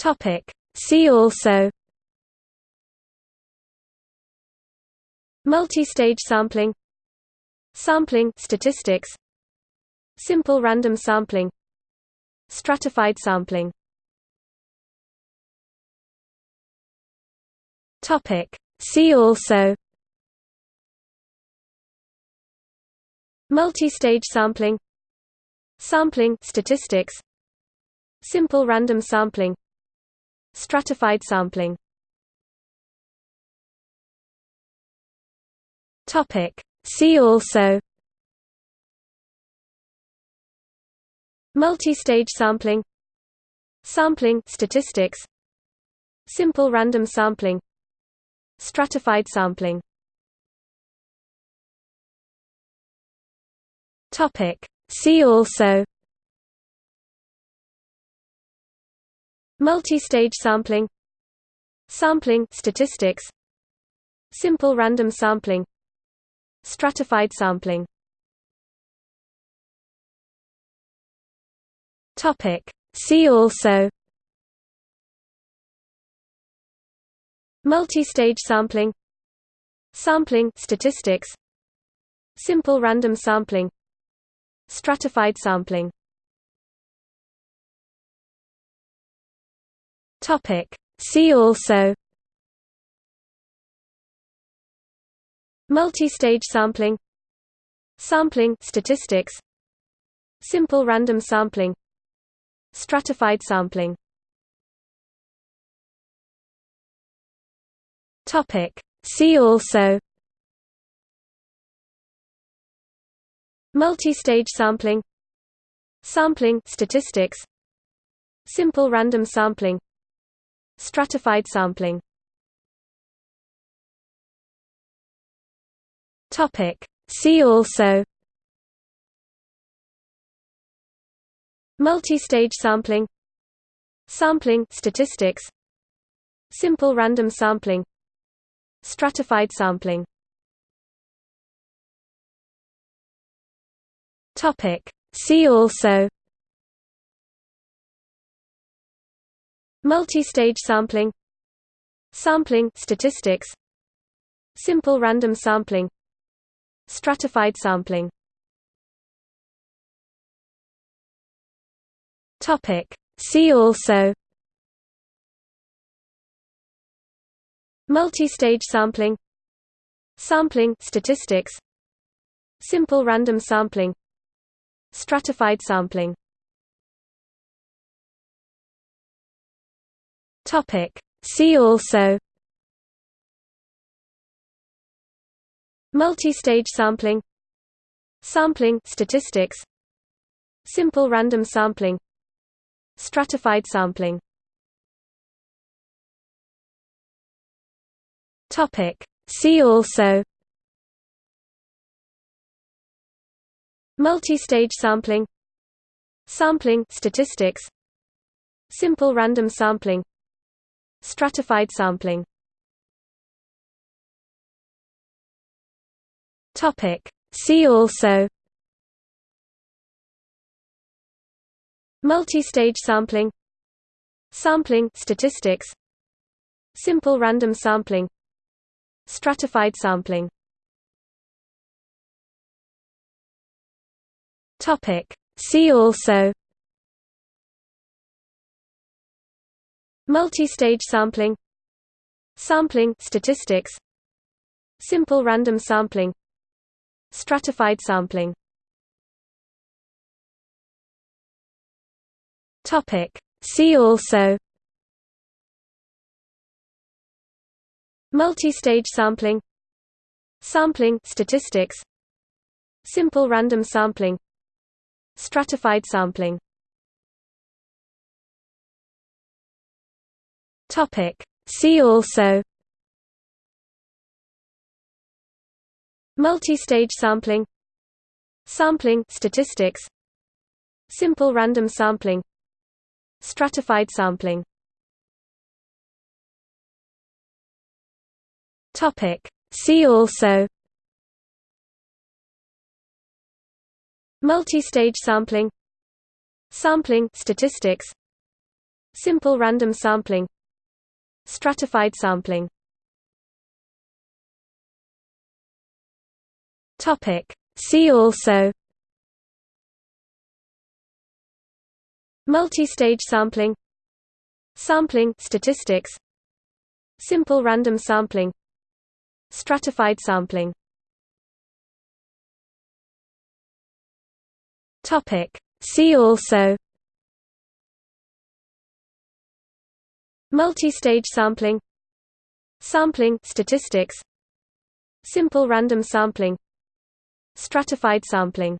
Topic. See also Multi-stage sampling Sampling statistics Simple random sampling Stratified sampling Topic See also Multi-stage sampling Sampling statistics Simple random sampling Stratified sampling. Topic. See also. Multi-stage sampling. Sampling statistics. Simple random sampling. Stratified sampling. Topic. See also Multi-stage sampling Sampling statistics Simple random sampling Stratified sampling. Topic. See also Multi-stage sampling Sampling statistics Simple random sampling Stratified sampling Topic. See also Multi-stage sampling Sampling statistics Simple random sampling Stratified sampling Topic. See also Multi-stage sampling Sampling statistics Simple random sampling Stratified sampling. Topic. See also. Multi-stage sampling. Sampling statistics. Simple random sampling. Stratified sampling. Topic. See also Multi-stage sampling. Sampling statistics. Simple random sampling. Stratified sampling. Topic. See also. Multi-stage sampling. Sampling statistics. Simple random sampling. Stratified sampling Topic. See also Multi-stage sampling Sampling statistics Simple random sampling Stratified sampling Topic. See also Multi-stage sampling Sampling statistics Simple random sampling Stratified sampling. Topic. See also. Multi-stage sampling. Sampling statistics. Simple random sampling. Stratified sampling. Topic. See also Multi-stage sampling Sampling statistics Simple random sampling Stratified sampling. Topic. See also Multi-stage sampling Sampling statistics Simple random sampling Stratified sampling Topic. See also Multi-stage sampling Sampling statistics Simple random sampling Stratified sampling Topic. See also Multi-stage sampling Sampling statistics Simple random sampling Stratified sampling. Topic. See also. Multi-stage sampling. Sampling statistics. Simple random sampling. Stratified sampling. Topic. See also Multi-stage sampling Sampling statistics Simple random sampling Stratified sampling